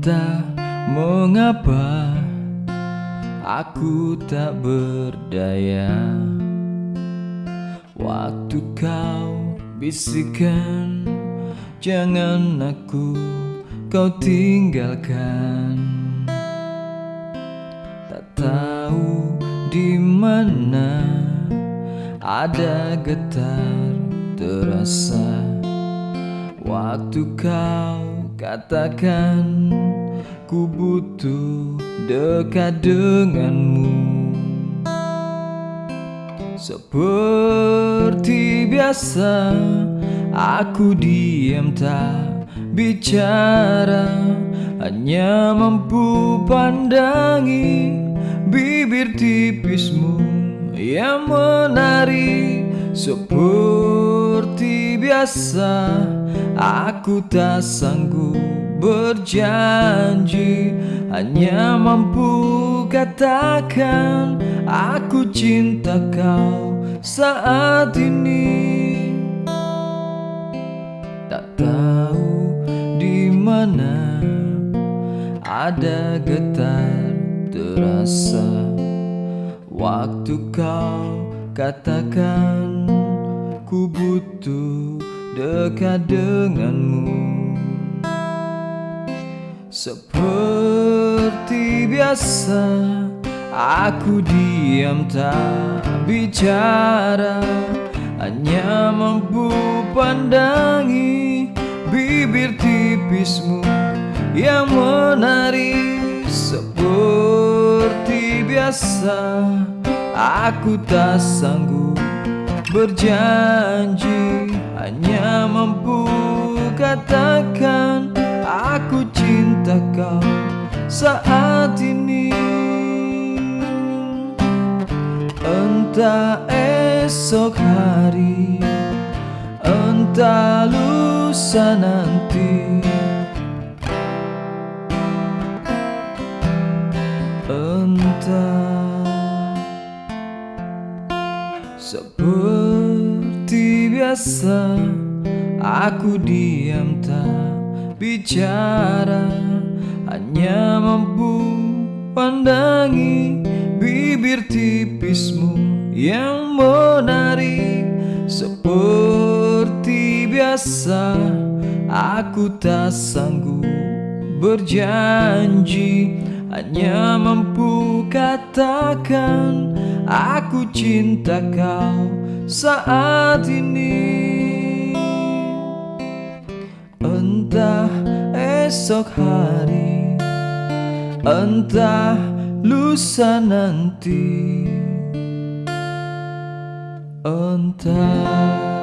Entah mengapa aku tak berdaya? Waktu kau bisikan Jangan aku kau tinggalkan. Tak tahu di mana ada getar terasa. Waktu kau katakan ku butuh dekat denganmu. Seperti biasa aku diam tak bicara. Hanya mampu pandangi bibir tipismu yang menari. Seperti biasa Aku tak sanggup berjanji Hanya mampu katakan Aku cinta kau saat ini. Tak tahu di mana ada getar terasa Waktu kau katakan ku butuh dekat denganmu Seperti biasa aku diam tak bicara. Hanya mampu pandangi bibir tipismu yang menarik. Seperti biasa Aku tak sanggup berjanji. Hanya mampu katakan Aku cinta kau saat ini. Entah esok hari Entah lusa nanti. Entah Seperti biasa Aku diam tak bicara Hanya mampu pandangi Bibir tipismu yang menarik. Seperti biasa Aku tak sanggup berjanji. Hanya mampu katakan Aku cinta kau saat ini Entah esok hari Entah lusa nanti. Entah